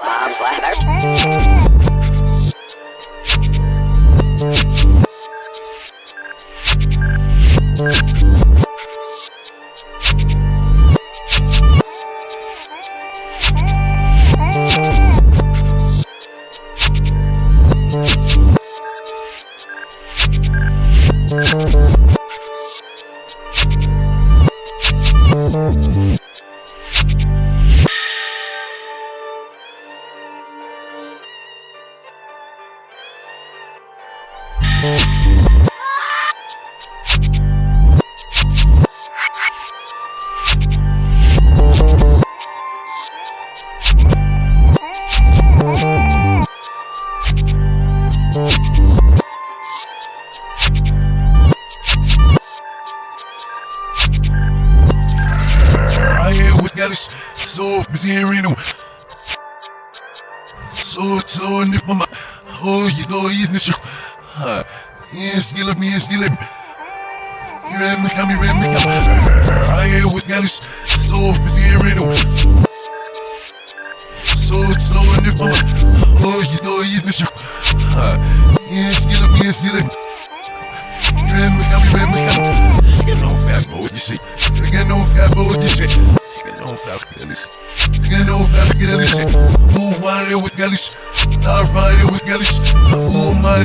Ladder.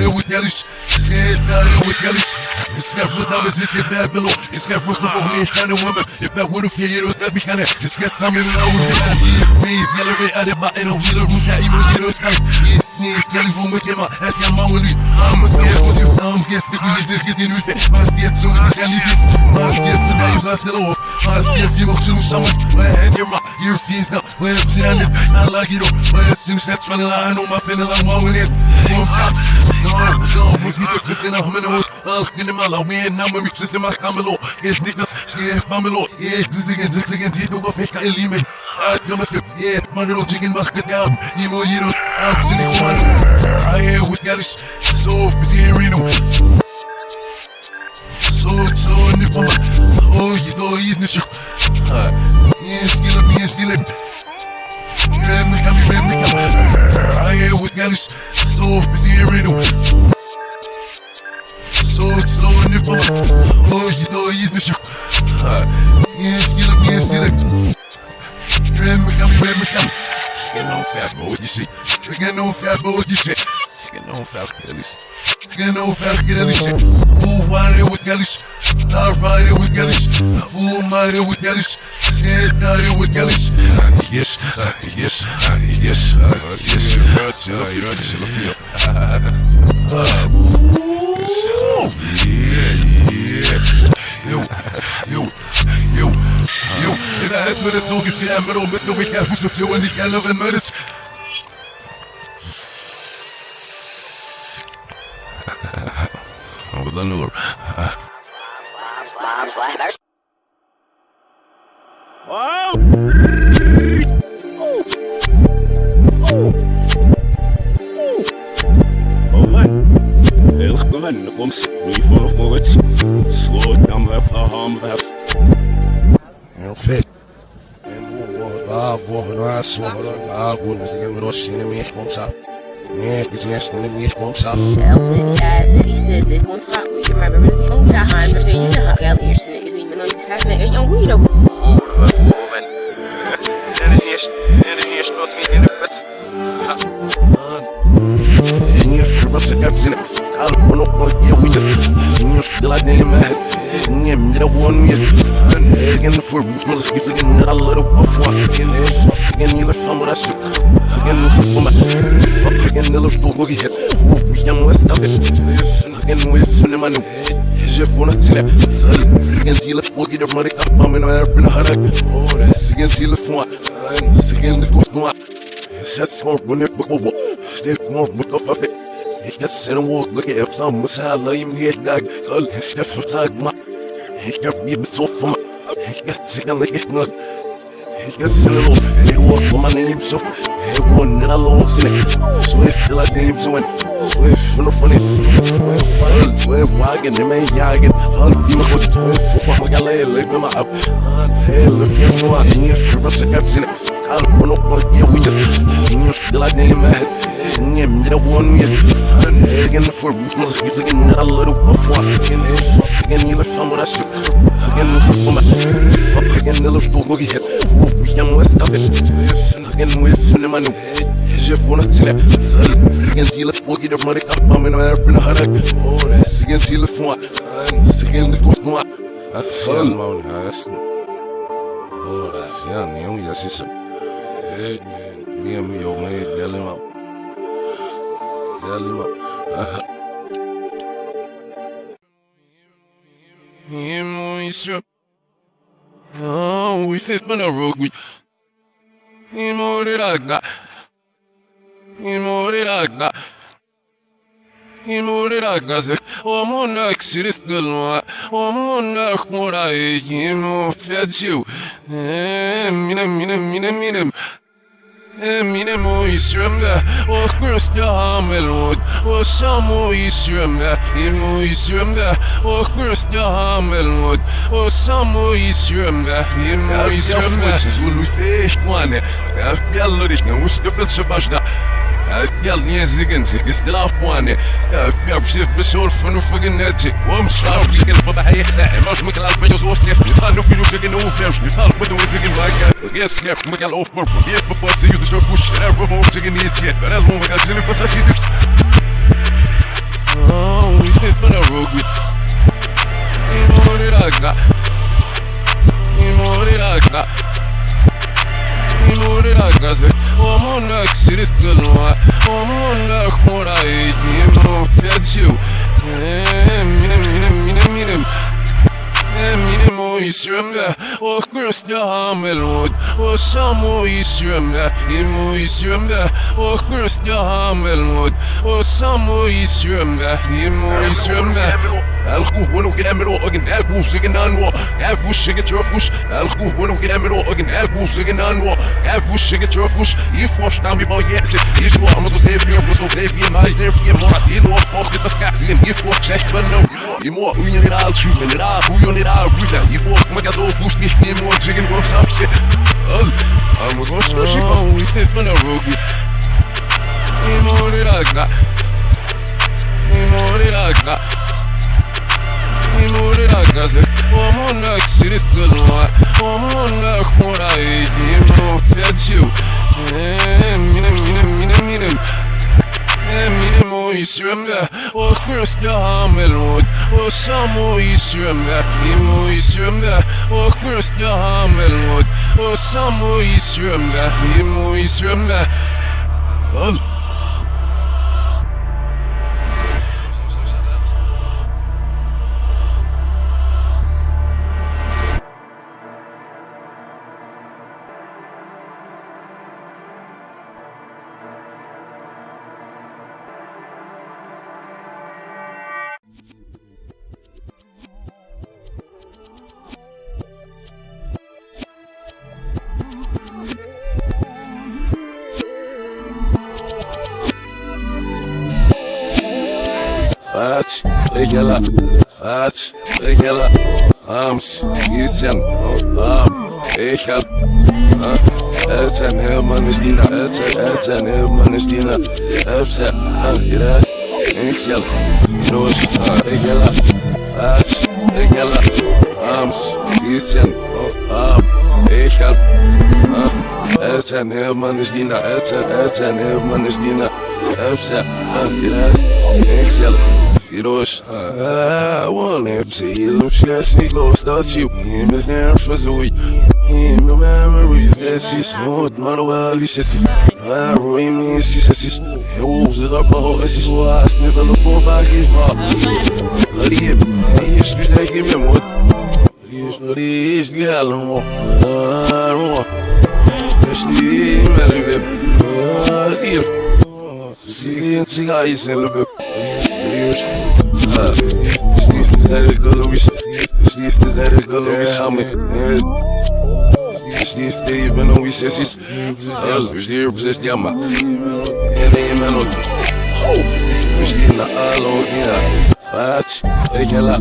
Who mighty it's get bad below. It's got for the whole kind of woman. If that would have feared, it would be kind of. It's got some in the would be kind of. Me, tell her, I did my end of wheeler, who's that even get us kind. Yes, yes, tell you from with him, at your mouth, I'm a scared with you. I'm guessing we is getting with it. My scared so it's the hell My scared for days, I still off. My scared if you walk through someone. My head, your my ear feels now. When I'm sitting it, I like it all. When I see that running line on my feeling, I'm walking it. Won't stop. No, no, was it just in a minute? I'll get him out. We ain't now, we just in my camelo. Get niggas, stay pamelo. Yeah, this again, this again, this again, this again, this again, Damascus, yeah, my little chicken market down. Emo Yero, out to the one. I am with Galish, so busy him. So, so, nipama. Oh, you know, he's. Yeah, still up, yeah, still up. Ram me, come, me, come. I am with Galish, so busy hearing him. So, Oh, you not sure. Yeah, still up, yeah, still up. Ram me, come, ram me, come. Get no fast mode, you see. Get no fast mode, you see. Get no fast, Galish. Get no fast, Galish. Who wanted with Galish? Star fighter with Galish. Who mighty with Galish? Said naughty with Galish. Yes, yes, uh, yes, uh, yes. Rötse, rötse, Yeah, yeah. Yo, yo, yo. In der des so und mit nur ich helfe zu führen, ich helfe, wenn man das. Aber gewoon, komt wie volgt nooit. Sloot dan weer van weg. Heel vet. Ah, boa, nossa, ah, boa, mas ninguém me roxa, nem me responsa. É, que se este nem me responsa. Elvis died, and he said this won't stop. You remember really phone got high and saying you should hug out your niggas even though you just having it young weed over. Zinha, firma, você quer dizer, cara, Mas. Zinha, me dá one minha. Again, roots, mother, keeps again, that I let up off one. Again, you left shook. Again, for my. Again, the little. Wolf, we young it. Again, with in my new. Wanna. Again, she left, money, I'm. Just more run look up of it. Ich kann sehen, wo look at some was I lay him here, dog. Hall, ich kann verzeiht, ma. Ich kann mir mit so von ma. Ich kann sicher nicht echt nur. Ich kann sehen, lo. Ich walk for my name, so. Hey, one that I love, see it. Swift, like the name, so in. Swift, no funny. Swift, swift, wagon, they may jagen. Hall, you know what? Swift, fuck my galera, live in my up. Hey, look, yes, no, I see it. From us, I got seen it. قلب ونقر يا ويجر نيوش دلات نيلي مهد نيم نيرا وون يد هاجن فور مزخ يتجن نرى الله رو أفوا هاجن هاجن يلا فهم راسي هاجن فما هاجن نلوش طوق يهد ويام وستافت هاجن ويف نمانو جف ونحتنا هاجن تيلا فوق يدر مريك أبا من ويرف بنا هناك هاجن تيلا فوا هاجن نسكوس نوع Själv man hästen. Ora, sen jag jag ser så. Miem Delima. Imo isyo. Oh, we fit man a rogue we. Imo riraga. Imo riraga. Imuriraga se omona xiristelma omona khmura imo fetchu minem minem minem minem Minimo isjømne Og knust ja hammelod Og samo isjømne Imo isjømne Og knust ja hammelod Og samo isjømne Imo isjømne Jeg har fått så luft, jeg er ikke noe Jeg har زيك استلاف بواني بيع بشيف بشور فنو فوق الناتي ومشاو بشكل بابا هيك ساعة ماش مكان البيجوز وستيف نتخانو في نوفي جن وفيرش نتخانو بدو زيجن ماكا يس نيف مكان اوف مربو يف بفاسي يدو شوف وش عارف فوق زيجن يتيت بلا المو مكان زيجن بس اشيدي Oh, we fit for the road we Imuriraga Imuriraga Imuriraga se Omona xiristelma Omona khmura imo fetchu Minem minem minem minem Minem o isyömde och bröstja hamelmot och samo isyömde imo isyömde och bröstja hamelmot och samo isyömde imo isyömde الخوف ونو كده مرو اجن اكو سجن انو اكو شيك تشوفوش الخوف ونو كده مرو اجن اكو سجن انو اكو شيك تشوفوش يفوش نامي با يحس يجوا امز سيف بير بس سيف بير مايز دير في مرات يلو فوق ده كاكسين يفوش شيك بنو يمو وين نرال شوف من نرال هو نرال فوزا يفوش Бог многодолфус, них не мог, жигим красавцы А мы гостно жива, улицы фонарогу Не мори рагна Не мори рагна Не мори рагна, зэ Омонак сирис тылма Омонак мурай, не мог пятью Минем, минем, минем, минем, минем minem minem minem Minem o isyömde och bröstja hamelmot och samo isyömde imo isyömde och bröstja hamelmot och samo isyömde imo isyömde ال Aç, ams, gitsen, am, ekel, Eten hemen is dina, eten, eten hemen is dina, efse, iras, ekel, nos, egela, aç, egela, ams, gitsen, am, ekel, Eten hemen is dina, eten, eten hemen is dina, efse, iras, ekel, One MC, little shit, she go start you. Him is there for Zoe. Him, no memories, that she's not well, you see. Ah, Roy, me, she says she's. It up, oh, and she's wise, never look for back, give up. Live, yes, you take him, what? Yes, yes, gal, no. Ah, no. Yes, the melody, ah, here. See, see, guys, in the book. Sniste zare galovish Sniste zare galovish Hame Sniste i ben om vi ses is El, vi styr på ses jamma Ene i menot Vi styr na alo ina Ach, ekela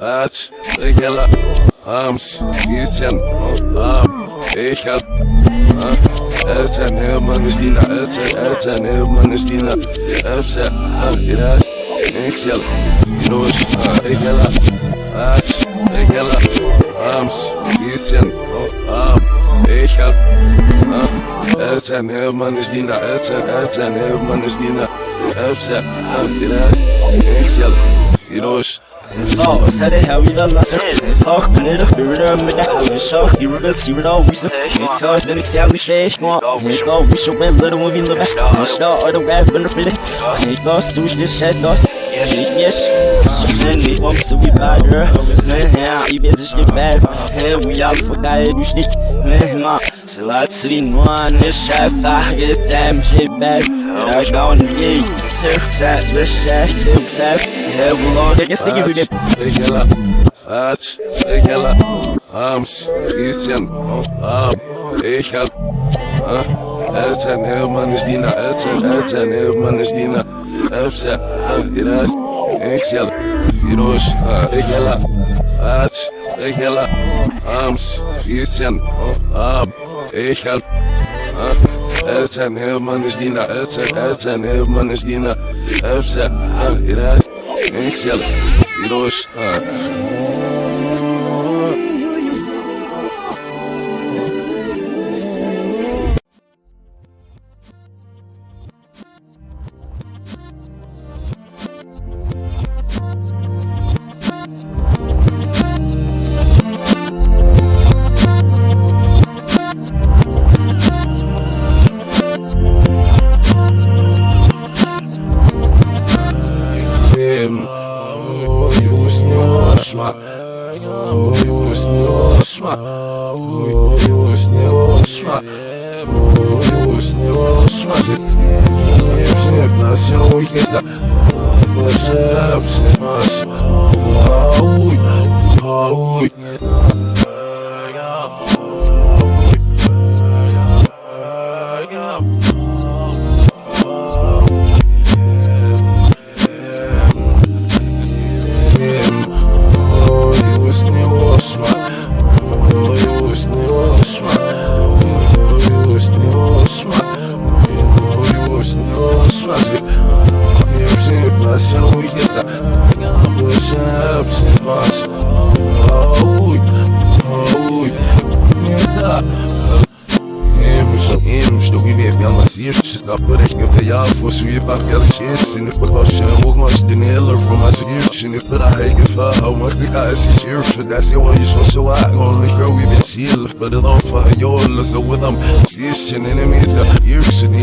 Ach, ekela Ams, gisen Am, ich hab Elten Hermann ist Dina, Elten, Elten Hermann ist Dina, Elten, Iras, Excel, Iros, Egela, Ats, Egela, Ams, Gießen, Ab, ich hab Elten Hermann ist Dina, Elten, Elten Hermann ist Dina, Elten, Iras, Excel, Iros, Oh, said it how we the lesser. Fuck, put it up, we run with the house. Show you were see what all we said. You touch the next alley shake. Go, go, we should win little when we live back. Start all the rap when the fit. Hey, go, sush this shit, go. Yes, then we want to be better. Man, I bet this shit bad. Hey, we all forgot it, we shit. Man, ma, so let's see one. This chef, I get damn shit bad. And I go on the gate. Turk sets, wish sets, turk sets. Yeah, we'll all take a sticky with. Egela, Ats, Egela, Ams, Gießen, Ab, ich hab Elten Hermann ist Dina, Elten, Elten Hermann ist Dina, Elfse, Iras, Excel, Iros, Egela, Ats, Egela, Ams, Gießen, Ab, hab Elten Hermann ist Dina, Elten, Elten Hermann ist Dina, Elfse, Iras, Excel, Iros, Wiem,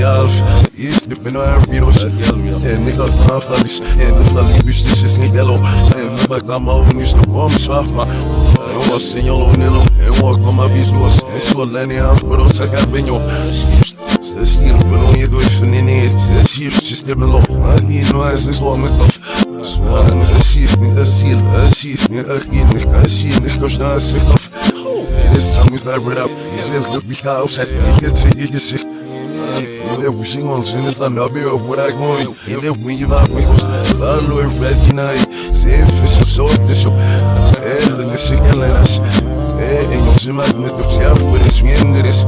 alf Years the bin I read oss En ik had vanaf dat is En de vlag die bus is niet yellow En de bak dan maar over nu is de bom zwaf maar En was in yellow nilo En walk on my beach doors. En zo lenny aan Maar ook zeg ik ben joh Ze stier op en je door van in het Ze stier ze stier me lof Maar niet nou is het zo This time is not rid up Is it look we zingen ons in het land, nou weer op wat ik mooi. En dat we je waar we ons, vallo er vet je naai. Zeef is op zo, dus op. Hele de sikke lenas. Eh, en ons in maak met op zelf, wat is minder is.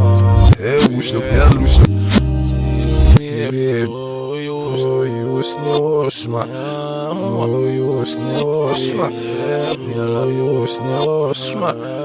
Eh, hoe is op, ja, hoe is op. Już nie oszma, o już nie oszma, o już nie oszma, o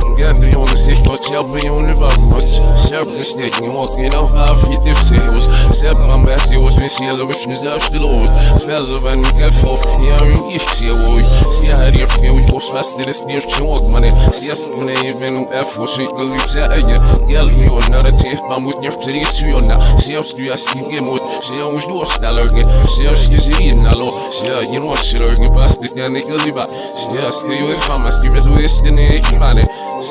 det är musik Jag ser för allt på det här Det är för game Det hänger hos det här once again Det där bra yeah Det där bra yeah Gädde jag med sitt och tjabbe jag nu bara Serpent stick and walking off our feet if sales Sep my messy was when she ever wish me zelfs de lood Felle van ik heb vol Ja, ik ik zie hoe Zie haar hier veel ik was vast dit is niet jongen man Zie als ik nee ik ben op F was ik wil lief zeggen Gel joh naar het heeft maar moet niet ter is joh na Zie als du als ik je moet Zie als du als daar lurken Zie als je zie in hallo Zie als je nog als je lurken Vast ik kan ik liever Zie als je je van mij Zie als du is de nee ik van het Zie aan de feest Gazer om zelf voor ze niet Bahama goed En fucking heel de zak Give it good You shot it up Yeah it Or fuck it up Oh keep out it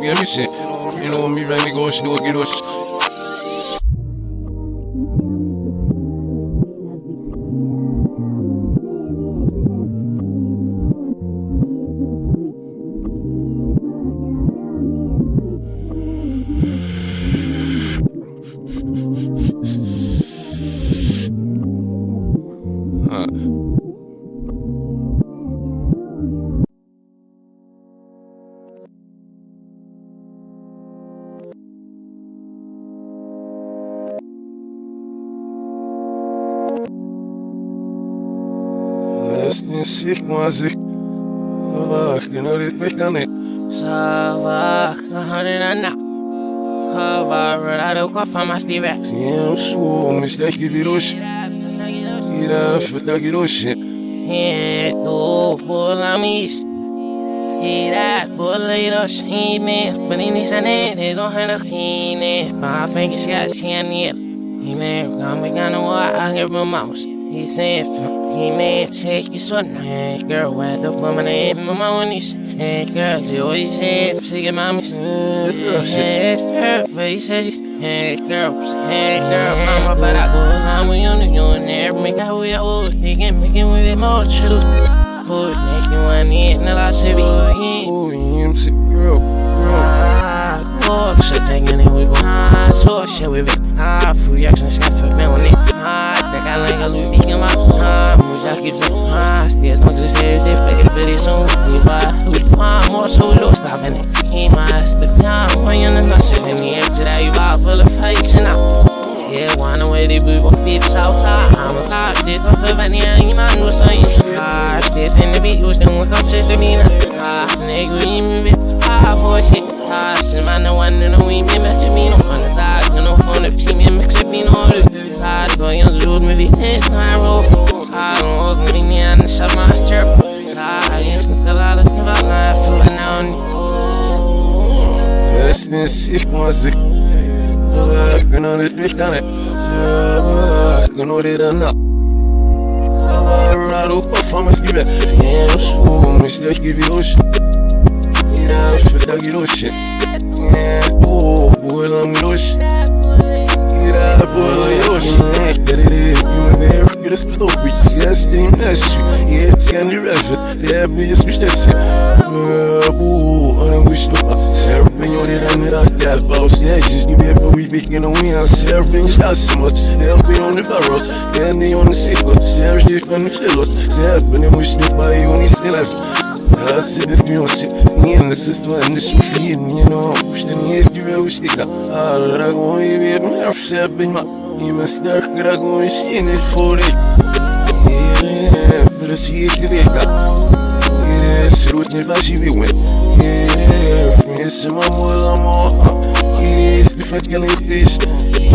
to get shit You know me so much shit Fear beam get me shit You know this make me right go do get us Lesnin sik mazik Bak ginorit mekane Sava, kahanina Hava, rado, kafa, masti vex Siem su mistek gibirush Ira feta girush Tu, bolamis Gira, boleiros, hime Benini sane, de gohan oxine Pa fengis ya sianir Hime, gami gana wa anger mouse He said, he may take his one. Hey, girl, where the woman ain't mama when he's Hey, girl, she always said, she get mommy. Hey, her face says she's Hey, girl, hey, girl, mama, but I along with you, and you and there, make out with your old, making, making with it more true. Hood, making one in, and I should be in. Oh, yim sik girl Girl Ah, oh, shit, taking it with ah, so shit with it. Ah, fui action, shit, for me on it. The guy like a Louis Vuitton, my ah, muja que diz, ah, stairs, não que você se pega de berição, e vai, ah, more so low, stop in it. He must the time, when you're not in the air, today you are full of fights now. Yeah, wanna way they move up bitch outside. I'm a cop, this one for vanilla, you man, what's on you? Ah, this in the beat, was then wake up, shit, me now. Nigga, you me, ah, for shit. Ah, sin man, the one in the way, me, match me, no, on the side, you know, phone up, see me, mix it, me, no, the side, boy, young, rude, maybe, it's not roll. Ah, don't walk me, me, and shut my chirp. Ah, I ain't seen the lot of stuff, I'm not feeling now. Lesnin sik mazik Bak ginorit mekane Bak ginorit anna Rado performance gibi Siem su mistek gibirush Ira feta girush Oh, buelam girush Ira buelam girush Derere Gümüne Gülüs bir topi Siyastim neşvi Yetken rafet Yabiyes müştesi Bu Anam güçlü Serpin yoldan nırak Boss. Edges Gibi hep bu weekend on we on Serpin şaşımız Serpin on the barrels Kendi on the secret Serpin on the filos Serpin on the bay on the stilas Hasret music Niye nasıl ne şufiyim You know İşte niye على السيد نيوسي نين نسست وانش مفيد نين وش دنيا دوا وش دكا الرقو يبيب ما وش ساب الماء يمسدك رقو يشين الفوري برسيك ديكا سروت نباشي بيوين مو ولا موحة يريس بفت قال يختيش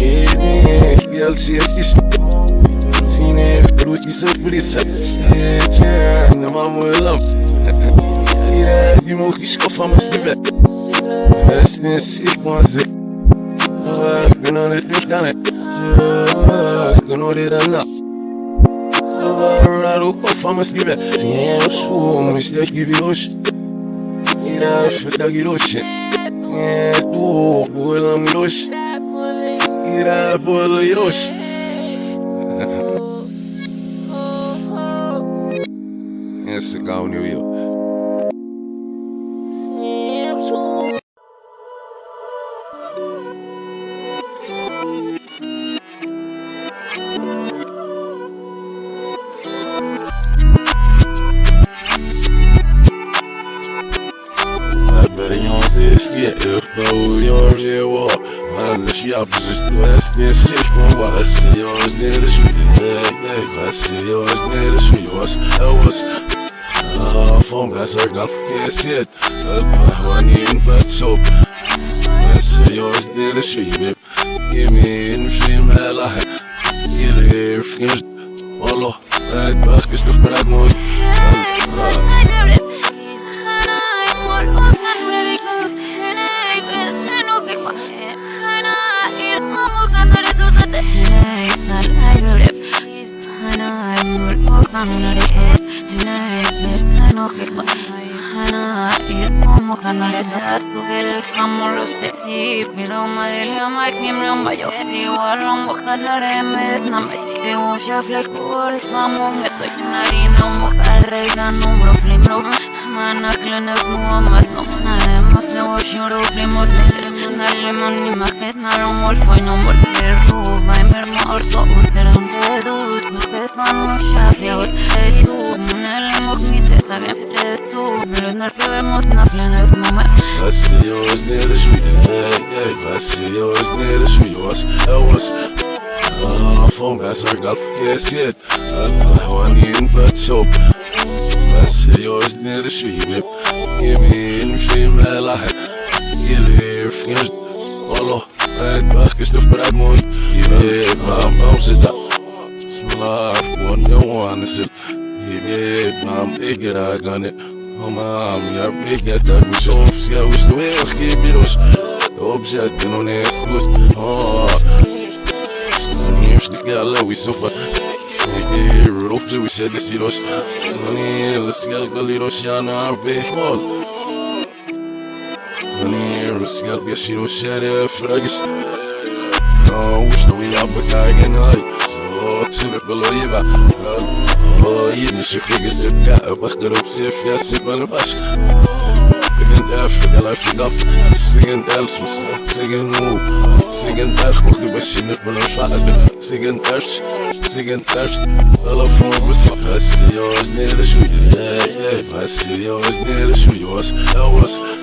يدنيك قال اسكيش سينيف بروتي سوت بريسا يتعلم عم ولم mă chișcă fama schibe Esne sic mă zic Gână ne spișcane Gână de rana Raru com fama schibe Sine eu sum Este gibiloși Ira șfeta giloși E tu Buelam giloși Ira buelo giloși Esse gal New York Gasar galf Yes Analyse hartugel hamur sedi Miroma del yamak nimrim bayo hedi Warom bakalarem et namek Ve uja flek bol famon Eto yunari no mokarre Da numbro flimro Mana klenek muhammad no Además se voy shuro flimot Nesir Nalimon ni maket Narom wolfoy no volver move My مرمار طقوس نرهم فلوس مستيت مع الشعب يا ود تيتوب من المغني سيتاجم حديتوب مليونير بيموت نافلين اسمه بس يوز نير شوي بس يوز نير شوي وس اوس Vom Messer gab es jetzt, an in Batshop. بس يوز نير شوي بيب يمين في ملاحق يلهي في نجد والله Bon yawan nesil Yibib Mam ikira gane Mam ya iketa Gusof Ska ustu Eski biros Objet non es gust Oh. Niemś gala wisofa Nigdy Rudolf we said this iros Mani Lasgal galiros yana arbehmol Mani Lasgal biashiro share fragis No wish no we up a guy and I So till it below you back Oh yidni shiftig isibka Bakhgaru bsif ya siban bash Sigin daf, gala figap Sigin dalsus, sigin noob Sigin dash, mocht bashi nqbel nfaqd Sigin dash, sigin dash Alla fon basi Basi yoz nere shu Basi yoz nere shu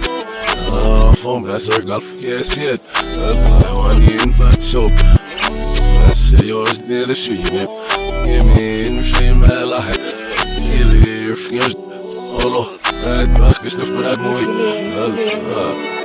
Awas Fon gasar galf Yes yet Alpahvanin bat sop Basi yoz nere shu yibib Yemin şey melah Yelir fingir Allah Evet bak kıstık bırak mı Allah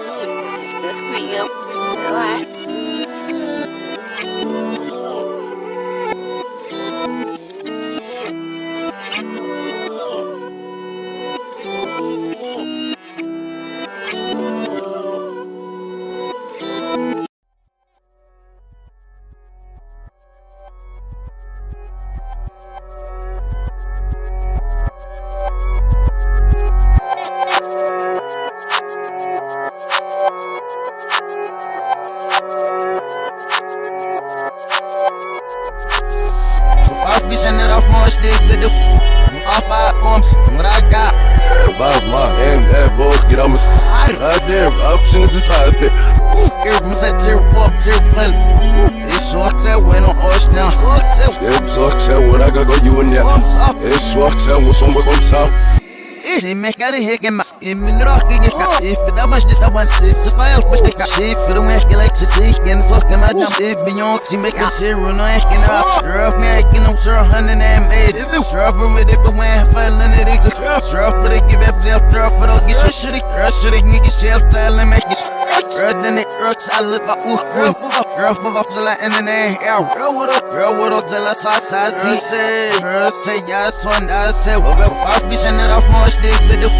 She make out of here, get my in rock in your car. If the much this I want to see, file push the car. If the way I like to see, and so can I jump. If the young she make a zero, no asking up. Rough me, I can no sir, hundred and eight. Rough with it, but when I fell in it, it goes rough for the give up, self, rough for the get shit, crush it, nigga, shelf, style, and make it. Rough than it, I look up, ooh, rough of up to the end of the air. Rough with up, rough with up till I saw said, rough say, yes, one, I said, well, I'll be sending off more stick, but the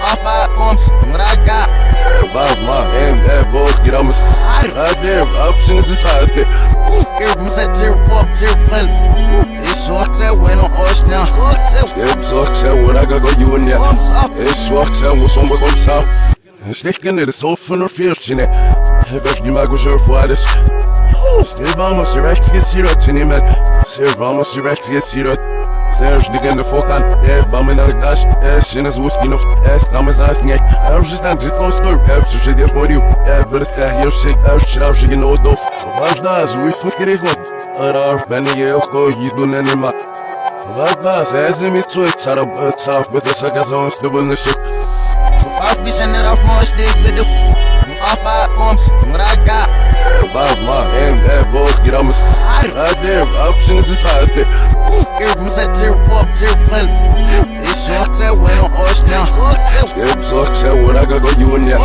off my arms, what I got. Above my hand, that boy, get on my side. Right there, options is right there. Give me a tear, fuck, tear, well. It's short, that went on oh, orange now. Step talk, say what I got, go you in there. It's short, say what's on, what's on, south. Sticken är det så för några fjärskine Bäst ni mago kör för det Still vamos direkt get sirat sin himmel Ser vamos direkt get sirat Serge nigga the fuck on Yeah, bumming on the dash Yeah, shit is whiskey no Yeah, stomach's ass yeah I'm just not just gon' slurp Yeah, så shit jag på you Yeah, but it's that here shit Yeah, shit out shit you know dope Важно, звуй фукер их вот Арар, бәні е оқо Yidu нәнема Важно, сәзім и цуй Сара бөт сaf Бөті саказон Стыбылны shit I'll be sending off more stick, but the off my arms, what I got. Above my hand, that boy, get on my side. Right there, options is right there. Give me a tear, fuck, tear, well. It's short, that went on orange now. Step talk, say what I got, go you in there.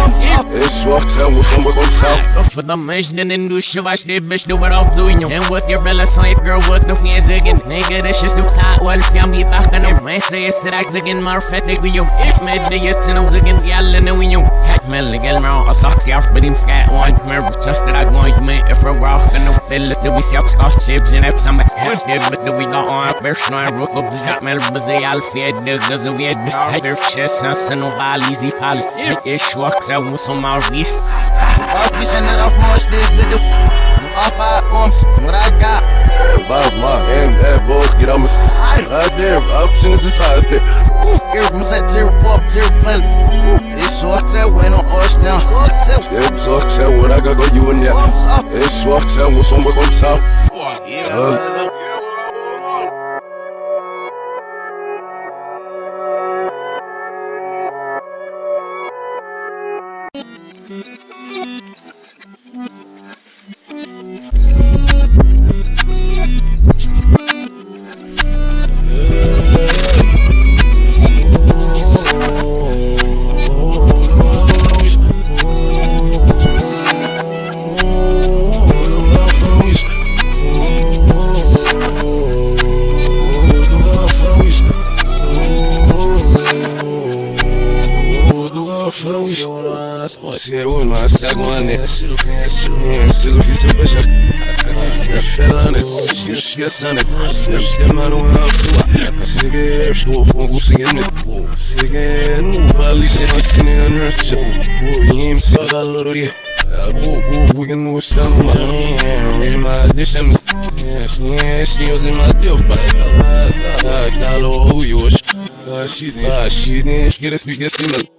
It's short, say what's on, what's on, south. För de människorna den du kör det bäst du var av zuinho En what your bella sånt girl what the finns again? Nigga det känns upp här och allt jag blir tackan om Men säger strax again mar fett det går ju Ett med det gör sin of again Jalla nu in ju Hack med legal med och sax jag för din skat Want me just that I want me if we're rockin' up Det lite vi ser skast chips in up some Hack det but the we got on? Bärs nu en rock up the det här med bezig all fjädd Det vi bäst Här är känslan och all easy fall Det är så hon som har visst I'll be sending off more stick, but the off my arms, what I got. Above my hand, that boy, get on my side. Right there, options is right there. Give me a tear, fuck, tear, well. It's short, that went on orange now. Step talk, say what I got, go you in there. It's short, say what's on, what's on, south. Uh, Ashidin Esquece Esquece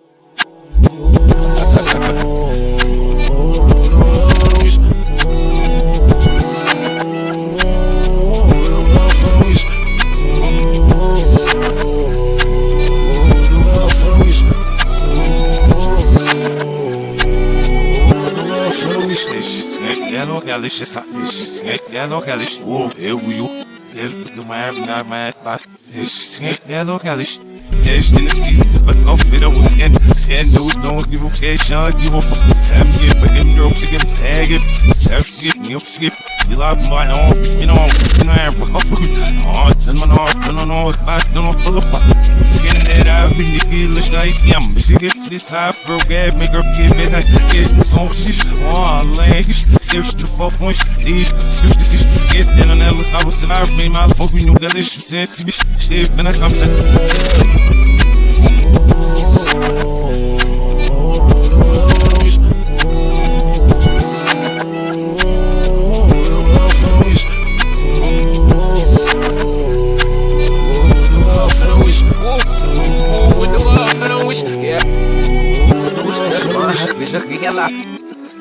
no galish is snake yeah no galish oh eu you el do mar na mar bas snake yeah no Cash in the seats, but no fit on skin. Skin dude don't give a cash on, give a fuck. Sam get back in girl, sick him, tag it. Self skip, you skip. You like my own, you know, you know, I'm a fuck. Oh, turn my heart, turn on all, class, don't pull up. Getting it out, been the gill, like, yeah, she gets this high for gab, make her kid, man, I get some shit. Oh, legs, skip the fuck once, see, skip the shit. Get in on that, I was survived, me, my fuck, we know that this sense, bitch. Shit, then I come, say.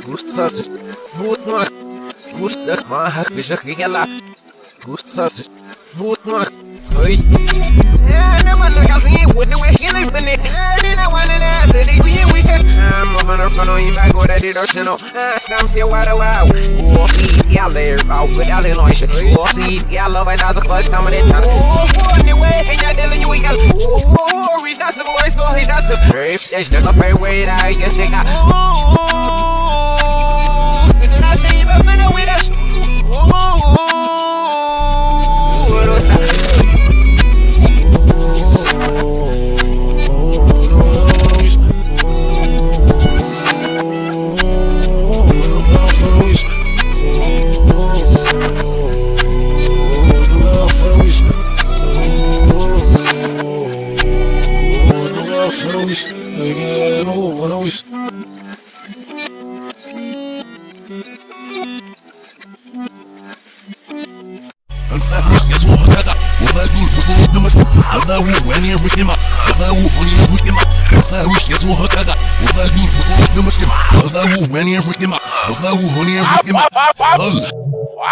Gustas, Gutmach, Gustach, Mahach, Bishach, Gala, Gustas, Gutmach, Oi. the one that got in with the way he lives in it. I didn't want to answer the we wishes. I'm front of you, I go to the ocean. I'm still wide wow. Oh, see, yeah, there, I'll put out in noise. Oh, see, yeah, love the first time in the time. Oh, anyway, and you're dealing you, we got. Oh, reach that's the voice, go, reach that's the. If there's no fair way, I guess they got. Oh, did keep it minute with us.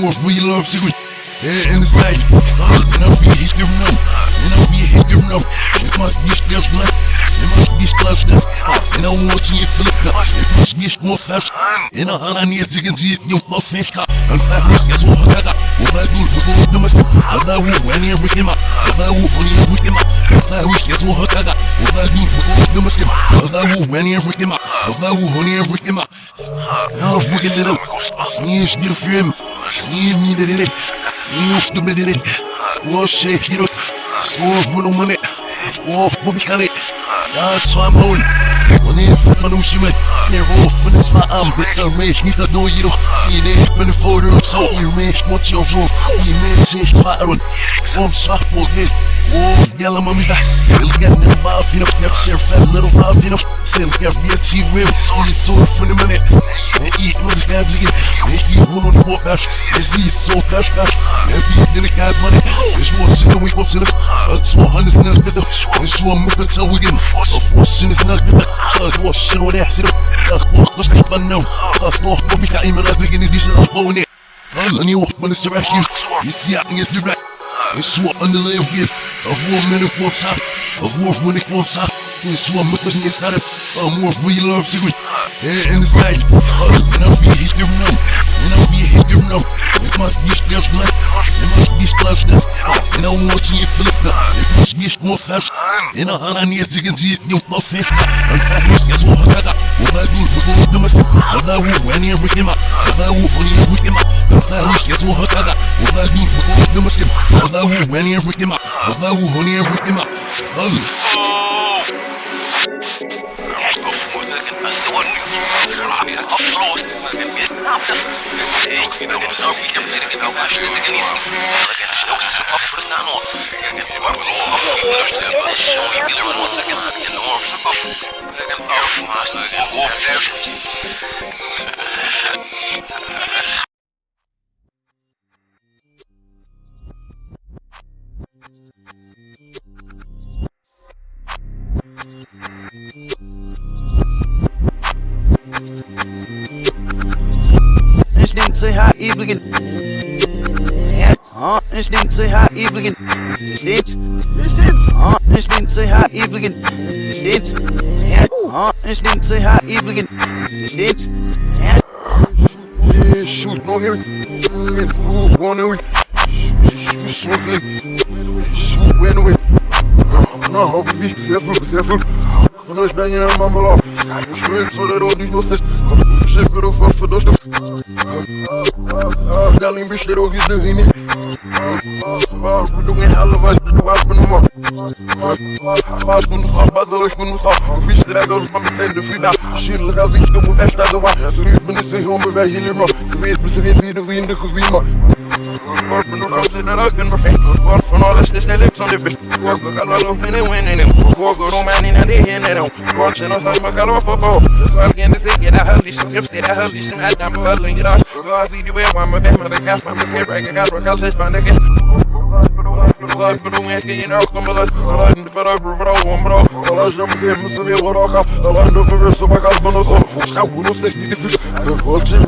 more for you love secret. Yeah, in the side, and I'll be hit them now, and I'll be hit them now. It must be splash glass, it must be splash glass. And I want to see Philips now, it must be more fast. And I need to get it, Git başkas Ina watching it flip ka Git mo fast Ina hala niye tigin ziyet ni ufla fake ka Al fahris ya zuha kada Wama dul hudur demastik Adawu wani ya wikima Adawu honi ya wikima Al fahris ya zuha kada Wama dul hudur demastik Adawu wani ya wikima Adawu honi ya wikima Yarf bugillerim Sniş bir film Sniş mi dedirik Sniş dümle dedirik Boş şey kirot Soğuz bulunmanı Of bu bir kare shimmy They're off when it's my arm Bits are rich, need to know you know You need to be for the So what you're wrong You made change the pattern One shot, we'll get Whoa, Yellow mommy, I really got no mob in them. Never share fat little mob in them. Send care me a tea whip. Only sold for the minute. And eat was a gab again. Snake eat one on the more bash. This is so bash bash. Never eat in the guy's money. Since you want shit, we go to the. A 200 snug with them. And you want me to tell we get them. A 4 shit is not good. Cause what shit on that? See them. Cause what? Let's get fun now. Cause what? What we got him and I think in a dish. I'm going there. Cause I need one when it's a rescue. You see, I think it's direct. It's. Amor menos contato, amor menos contato. Em sua mente mas ninguém sabe. Amor real secret. É inside. And I'll uh, be a hipster now. And I'll be a hipster now. It must be splash glass. It must be splash uh, glass. And I'm watching it flip now. It must be splash glass. And I'll have to get it. You love it. And I'm just as well. وباجي بطول دمشق وباوي واني وكما وباوي واني وكما وباوش يسوها كذا وباجي بطول دمشق وباوي واني وكما وباوي واني وكما First time off. This nigga say how evil can Huh? This nigga say how evil can This nigga This nigga Huh? This nigga say how evil can Instinct. Huh? Instinct say how evil get. de Frida Skylder er sikker på fettene var Så ut med disse homer ved Hilma Så vet vi sin video vi ikke svima Hvorfor du kan sitte røkken på fint Hvorfor nå det stille liksom du best Hvorfor kan du lukke ned winnen din Hvorfor du mener innan det hender dem Hvorfor nå sammen kan du på på Svelgen det sikker det høller ikke Just det det høller ikke Helt dem på høller gras Så jeg sier du er hva med hvem er det gass Men det ser ikke gass Hvor kallt det spannet gass Hvorfor du ikke gir nok om det Hvorfor du ikke gir nok om det go. I'm the better, bro, one bro. All I jump in, Mr. Bill, what I got. All I know for real, so I got one of those. I will say, the fish. All shit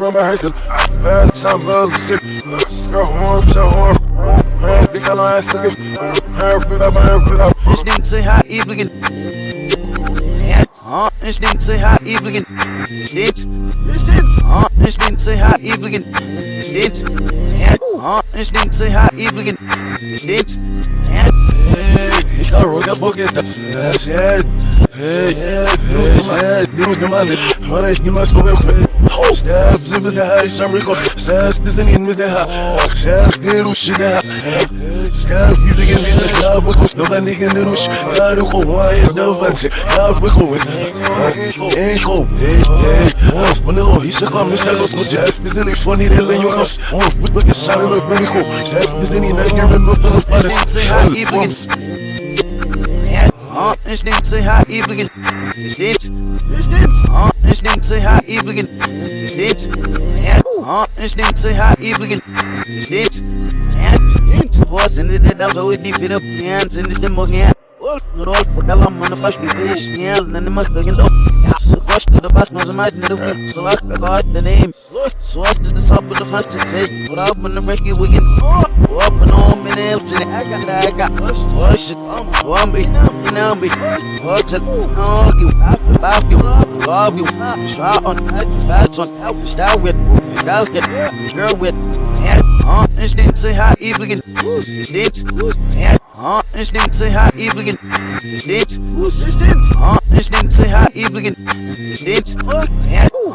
from my head. Bad time, well, sick. Go home, so home. Die kan nou echt terug. Herfit up, herfit up. Ich denk zu hart, ich blicken. Ah, ich denk zu hart, ich blicken. Steht's? Ah, ich denk zu hart, ich blicken. Steht's? Ah, ich denk zu hart, ich blicken. Steht's? Ich kann ruhig auf Bock jetzt. Shit. Hey, hey, Deus de mane, mano, es niemals so weg. Step, sind wir da, ich am Rekord. Sess, das sind ihn mit der Haar. Chef, der Rusch, der Haar. Step, wie die gehen wieder da, wo ich noch nicht in der Rusch. Ja, du komm, ja, da was. Ja, wir kommen. Ich komm, hey, hey. Of, man, oh, ich komm, ich sag, was muss Chef, das sind nicht von dir, der Junge. Of, mit mir geschallen, und bin ich komm. Chef, das sind ihn, ich gebe mir noch alles. Ich denk zu hart, ich blicken. Ah, ich denk zu hart, ich blicken. Steht's? Ah, ich denk zu hart, ich blicken. Steht's? Ah, ich denk zu hart, ich blicken. Steht's? Was in the dead, so it defeat up hands in the morning. Wolf, Rolf, aquela mano faz que fez Nela, nem mais que ainda Se gosta da paz, mas mais não do So like I got the name So I the sub with the fast to say What up in the Ricky weekend and on me to the I got I got one be, now be What's it, argue, about you Love you, shot on, bats on Style with, style get, girl with Yeah, uh, instinct say how evil get Instinct, yeah Ah, instinct say how evil again. Instinct. Ah, instinct say how evil again. Instinct.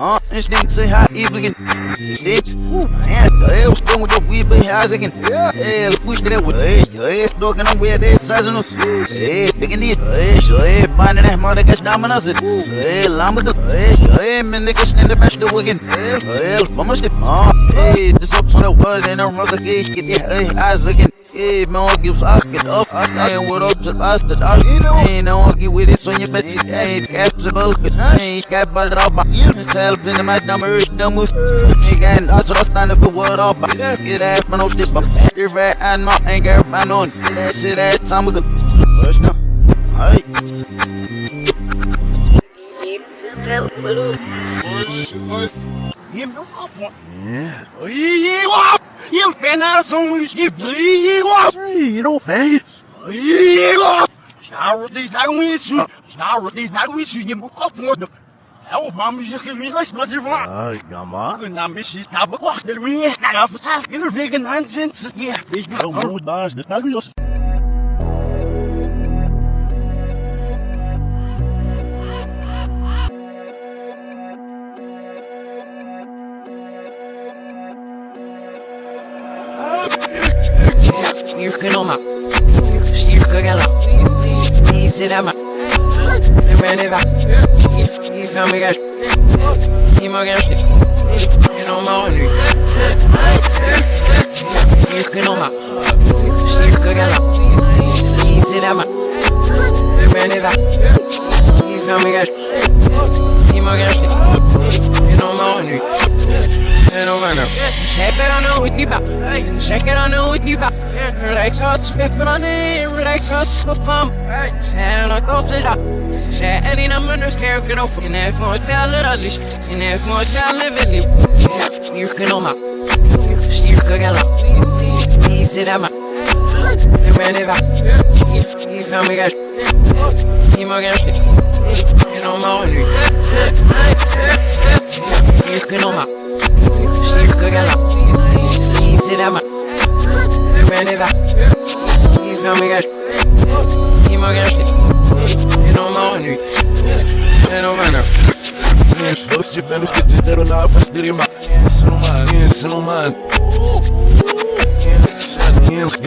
Ah, instinct say how evil again. Instinct. Yeah, the hell stone with the weed but how's again. Yeah, push that with hey, hey, stalking on where they size on us. Hey, picking it. Hey, hey, binding that mother gets dominant. Hey, lamba. Hey, hey, man, niggas in the best of again. Hey, vamos de. Ah, hey, this up on the world and I'm rather get the hey, eyes again. Hey, man, gives I get up. I with up to us the dog. Ain't no argue with this when you bet you ain't capable. Ain't got but up. Tell in the mic number is the move. Ain't got us so I stand up for what up. Get ass man, no dip up. You're rat and my anger, man on. Shit that time we go. Hey. You better so much give me You know, hey. Snarro these not with you. Snarro these not with you. You move up for them. Oh, mom, you can read like much you want. Ay, gama. And I'm missing. Now, but what's the ring? Now, for that, you're vegan nonsense. Yeah, baby. Zo moet baas, dit nou jos. Styrken om meg. Styrker galla. Viser dem meg. Men det var I fem meg I magen snitt. Gjennom morgenen. Styrken om meg. Styrker galla. Viser dem meg. Men det var I fem meg I magen snitt. Gjennom morgenen. Gjennom morgenen. Check it on the whiskey box. Check it on the whiskey box. Relax out, spit on it. Relax out. Sound like off the top. Säg dina munnar ska jag gå för När jag hotellet aldrig När jag hotellet vill liv Styrken om mig Styrka galla Viser dem mig Men det var I fem mig galt I magen snitt Genom morgonen Styrken om mig Styrka galla Viser dem mig Men det var I fem mig galt I magen snitt Genom morgonen não vai não. Se fosse bem, não esqueci de não pastilha, mas. Isso não mano.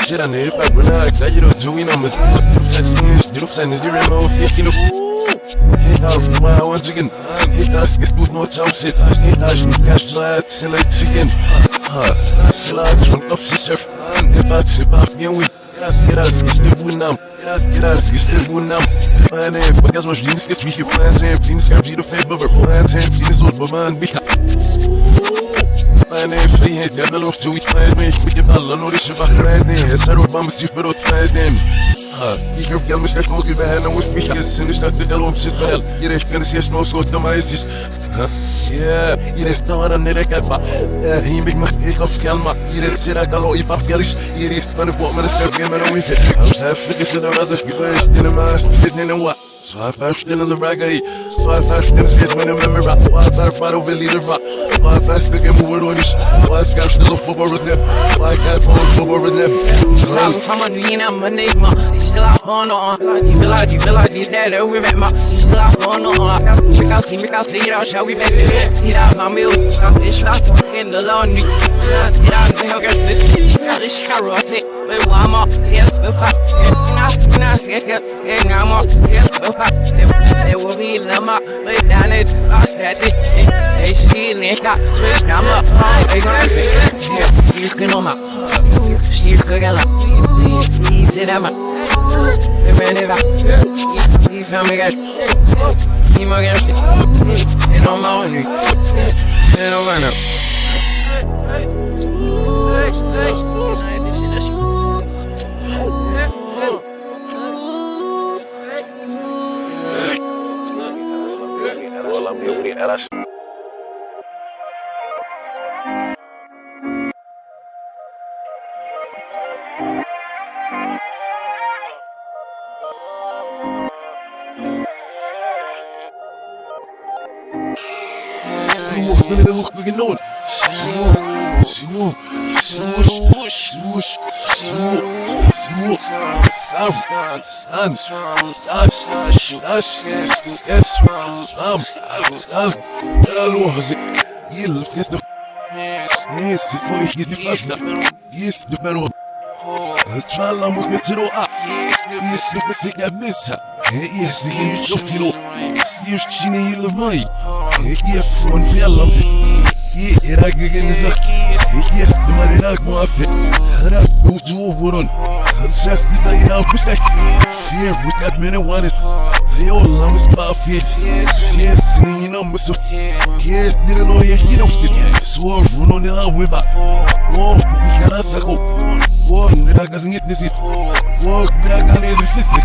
Get on it, back when I got you to do it, I'm a sen zero no fifteen of Hit off the wild once again Hit us, get boost no chance Hit us, cash light, select chicken. Slides from up to surf Hit us, hit us, get weak. Get us, get the win now Get us, get the win now Man, if I guess my jeans get sweet Plans and jeans, can't see the favor Plans and jeans, what my man be Man, if he has got the love to eat plans, man, we can all know this shit about plans, then. It's a road, I'm a see, but it's plans, then. You can get me, that's no give a hand, and we speak, yes, and it's not the hell, I'm shit, well. You just gonna see a snow, so the mice is. Yeah, you just know, and then I got my. Yeah, he make my stick off, calma. You just sit, I got all your pops, garish. You just want to put me, let's go, get me, and we fit. I was half figures to the other, you guys, in the mask, sitting in the what? Så jeg først til the ragga Så jeg først til skit med en memory Og jeg først bare vil lide rap Og jeg først til game over on ish Og jeg skal stille opp over dem Og jeg kan få over dem Sabe fama de ina manigma Still up on on De vil have, de vil have, de der der vi vet mig Still up on on Check out, see, check out, see it shall we back it? See that my meal It's not fucking the laundry. See that, they have got this This carrot, it We want more, yes, Nas, nas, yes, yes, yes, I'm more, yes, up, can know my the one. Swoop, swoop, swoosh, stash, yes, sam, sam, era loja, il festa, yes, it's for you, the festa, yes, the melon. Tralla mugna tiro a Yes, the basic just this day out, bitch that Yeah, bitch that minute one is Yo, I'm just about fit Yeah, sitting in a missile didn't know yeah, you know shit. So run on the highway back. Oh, we got a circle. Oh, nigga, I got some hit this Oh, nigga, I got it, we fix it?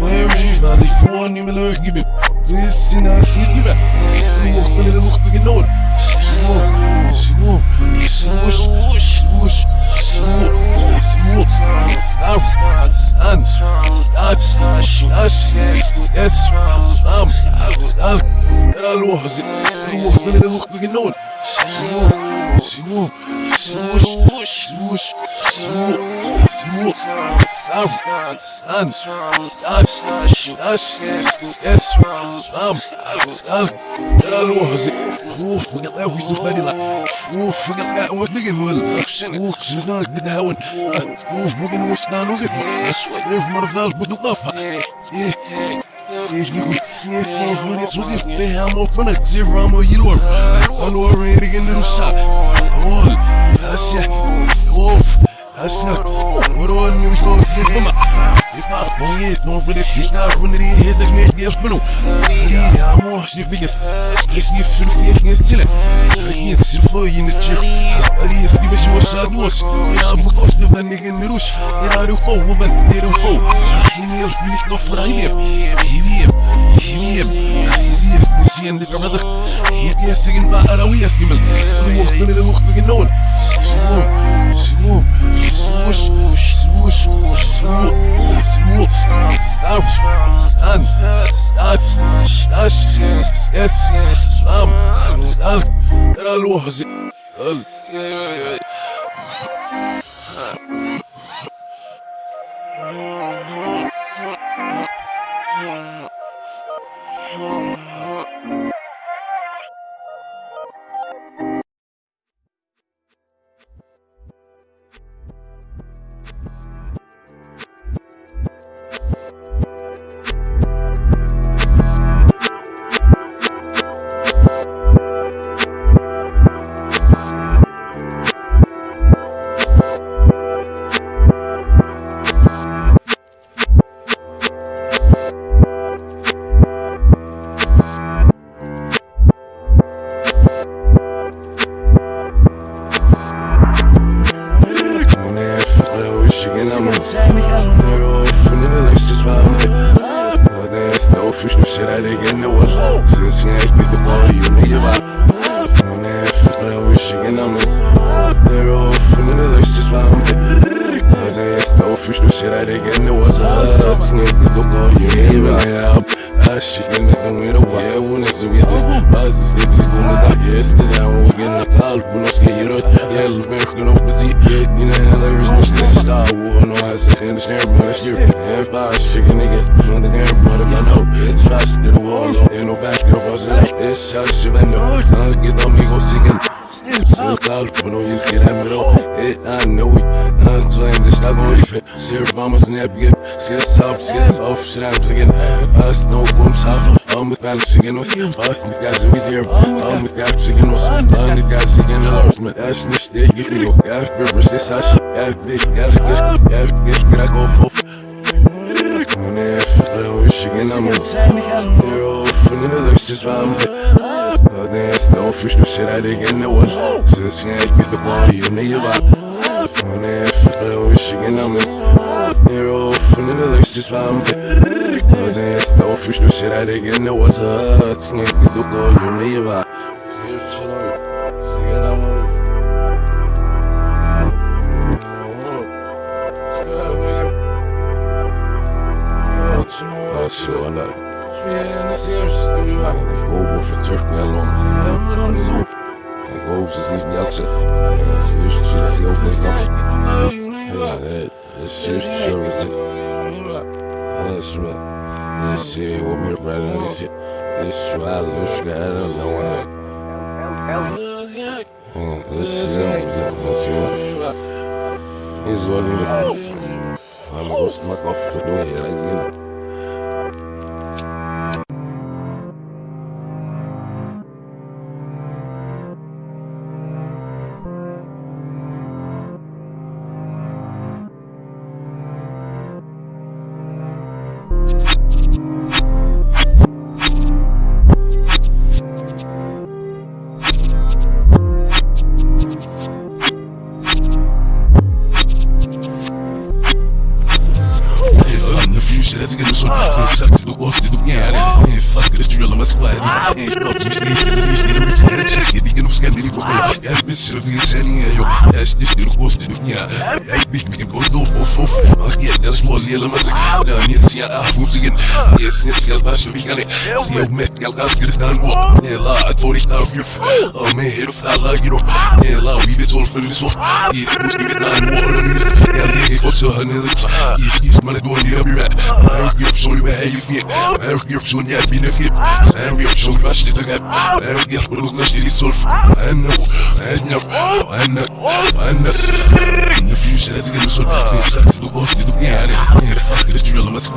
Where is she? Now they phone me, look, give me. This is not, she's give me You walk on the look, we can know it. Oh, swoop, swoosh, swoosh, swoop, swoop, stop, stand, stop, stash, yes, stop, stop. Era loja, walk, nigga, look, we can know it. Swoop, swoop, swoosh, swoosh, swoop, swoop, stop, stand, stop, stash, yes, stop, stop. Era loja, Oof, we got that we some money like. Oof, we got that one nigga will. Oof, she's not how Oof, we're gonna watch now look at me. They're from the valley, but no love. Yeah. Ești cu Ești cu Mâine sus Pe am o până Zero am o ilor Anu o rei Gândă nu sa Ol Așa Of Așa Oro an eu estou de mama Está bom e não vou descer Está ruim de rir da minha Deus mano E amor se bigas Esse que filho fez nesse tila Aqui se foi nesse tio Ali esse que beijou a duas E a boca of the nigga in the rush a do go woman They don't go He needs me no for I never He never هدية هدية عشان نترزق يدي السجن مع أنا ويا سليمان الوقت من الوقت بجنون سموم سموم سموش سموش سموم سموم سلام سلام سلام شاش سيس سلام سلام ترى الوهزي us Man, that's this day get me go Gas rivers, this ash Gas bitch, gas gas Gas gas, gas go for Man, if I wish again I'm a Zero, from the next just round Dance, no fish, no shit, I didn't get no one. Since you ain't get the body, you know you got. Dance, I wish again I'm a hero. From the lyrics, just round. Dance, no fish, no shit, I didn't get no one. Since you ain't get the body, you know you got. Sure enough. Ik hoop of het terug naar Londen. Ik hoop ze niet. Dus je ziet ze ook niet nog. Ja, het is zo is het. Alles me. This shit will be right on this shit. This swallow, this guy, I don't know why. This is it. This is what you I'm going to smack off door here. That's get done walk. Yeah, la, I told you of Oh man, hit a like la, all for supposed to get done walk. Yeah, nigga, go to her nigga. Yeah, she's money doing the every rat. I don't give show you you feel. I don't give show you know, know. In the future, let's get this one. Say, sucks the boss, the piano. Yeah, fuck this drill, I'm a squad. Yeah, stop, you see it, get this, you see the mission. Just get it, get no for good. And this is the sending yo. That's this little host to the yeah. I think we can go do off off. So yes, so this is the it. Yes, and now you know. Yes, and I know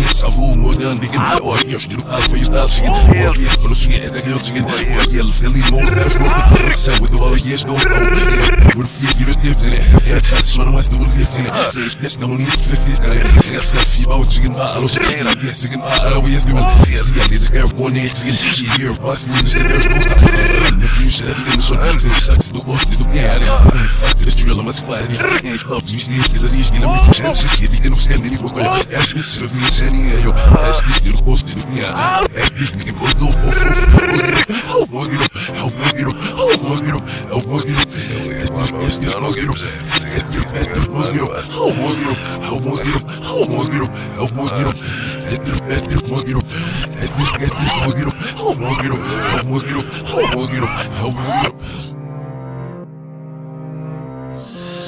yes, I've all more than the game. Or yes, you have for your dancing. Or yes, but you get the girl again. Or yell, Philly, more than that's what. So with all years go. We're fear you the tips in it. Yeah, that's one of my still gifts in it. So it's no need 50. Yes, you out chicken, I'll yes, again, I'll always give it. See, I need to get one egg chicken. Here, bust me, this there's no In the future, that's getting so. Say, sucks the boss, the yeah, fuck this drill, I'm a squad. Ain't up, you see, it is easy, I'm a chance. Shit, you can stand any book. That's this, of me, sending yo. That's this little host to the yeah. That big nigga go do. Oh, fuck it up. Oh, fuck it up. Oh, fuck it up. Oh, fuck it up. It's just, it's just, fuck it up. It's just,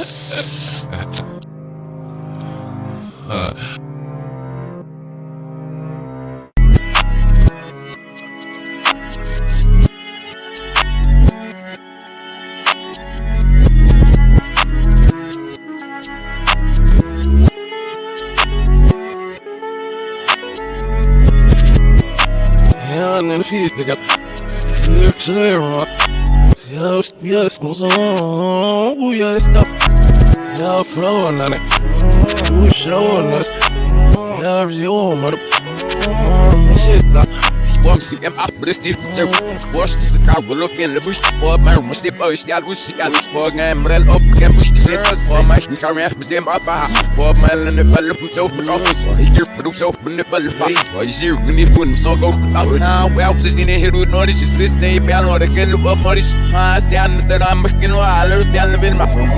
it's just, fuck it up. Oh, fuck it up. Oh, fuck it up. Oh, fuck it up. Oh, fuck it up. It's just, it's just, fuck it up. It's sie im Abriss sehr wurscht. Das kann wohl auf mir eine Busch. Vor meinem Muss ich euch ja Lust, ja Lust. Vor meinem Rell auf dem Busch gesehen. Vor meinem Karriere mit dem Abba. Vor meinem Ball auf dem Zauber auf. Ich gebe Berufs auf meine Ball. Weil ich sehe, wenn ich von so gut ab. Na, wer auf sich in der Hero Nordisch ist, ist ne, ich bin nur der Geld auf Nordisch. Fast der andere Rahmen, ich bin nur alle, der will machen.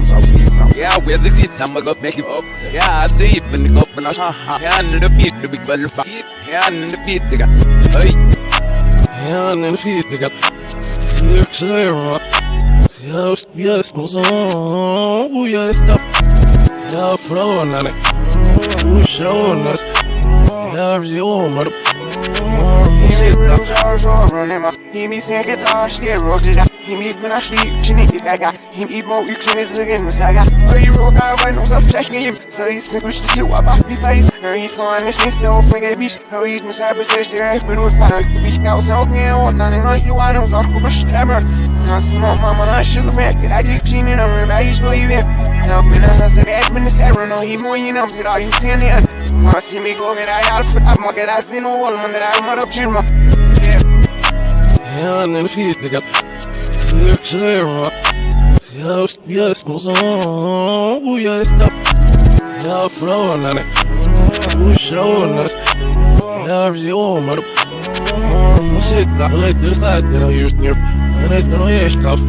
Yeah, we're the kids, I'm gonna make it up. Yeah, I see it when the governor. Yeah, I need a beat to be qualified. Yeah, I need a beat to get. Hey. Я не физика, я кшера. Я уж я смузову, я стал. Я фронарь, уж я умер. Я же умер shit Real jars all running my He me saying get dog shit Roll it out He me when I sleep Chin it I got Him eat more You chin it again Miss I got So you roll guy Why no stop checking him So he single shit Shit what about me face Her he's so on this shit Still finger bitch Her he's miss I possess There ain't been with fire Bitch I was out there All night and night You I don't talk with a stammer I smoke mama, I sugar rap I just cheating on him, I just go you in Now when I hustle, that's been the seven No, he moving up, get all you seeing it? Wanna see me go get I all for that market I see no wall, man, that I'm want up chin, man Hell, let me see it, nigga. Clear, clear, man Yes, yes, goes on? Oh, yes, stop Yeah, flow on it Push it on it Love you, mother. on my shit, I like this side, then I use near, and I don't hear stuff.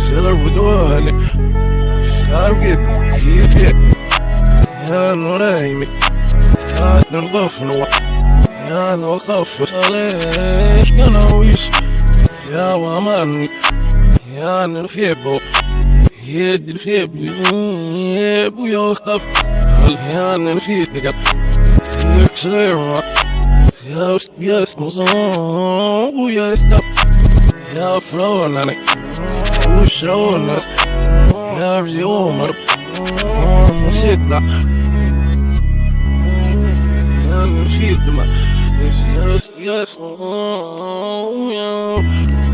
Seller with the honey, stop it, he's dead. Hell no, that ain't me. I don't go for no one. I don't go for Alex, you know, he's. Yeah, well, man. Yeah, I'm in the fable. Yeah, the fable. Yeah, we all have. Yeah, I'm in the fable. You're clear, right? Я уж я смузон, я стал. Я фронан, ушрон, я взиомар, муситна. Я муситна. Я уж я смузон, я.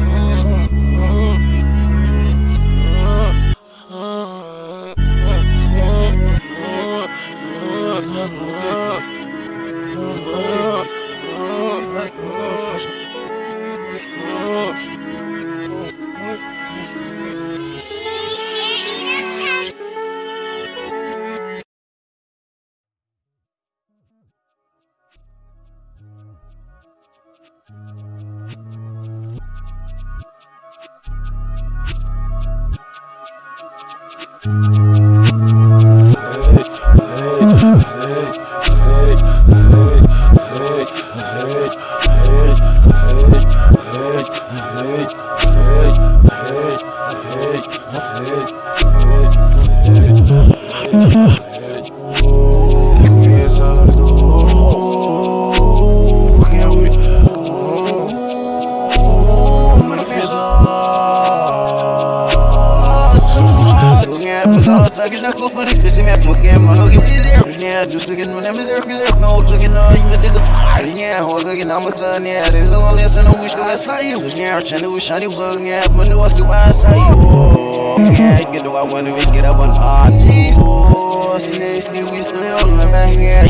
Watch a new shiny world, yeah, when it was to us, I oh, yeah, get the one when we get up on our knees. Oh, snakes, we stay on the back, yeah.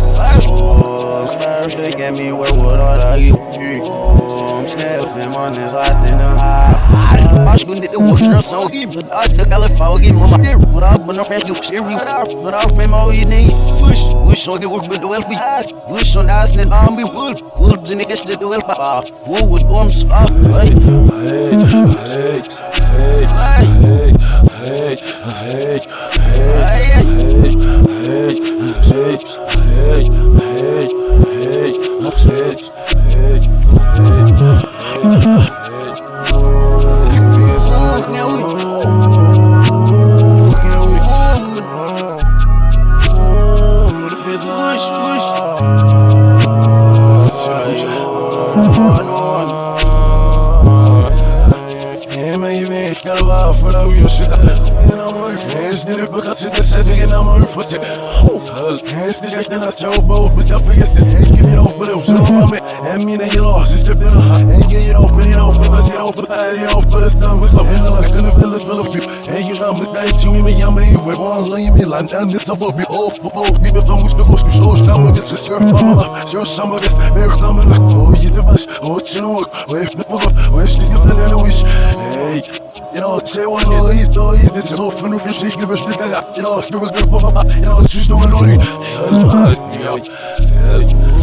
Oh, first they get me, where would I you? I'm sniffing on this hot in the high. I shouldn't get the wash or so give it. I took California, mama. What up, when I'm you, shit, what up, what up, man, all you need. Push, wish on the work with the well be high. Wish on us, then I'm be wolf. Wolves and niggas let the well pop. Who was arms up, right? Hey, hey, hey, hey, hey, hey, hey. elbows, but your fingers still ain't give it off, but it was your moment. And me and you lost, just a bit of Ain't get it off, but it off, but it off, but it off, but it's done with love. And like in the village, full of you. And you know, but that you and me, I'm in with one lane, me, like, damn, this up, be off, for both people, don't wish the most, you show, some of this, it's your mama, your summer, this, very summer, like, oh, you're the best, oh, you know, wait, no, wait, she's gonna tell you the wish. Hey say one of these toys, this is all fun if you're sick, but still, you know, a papa, you know, just doing only. Eles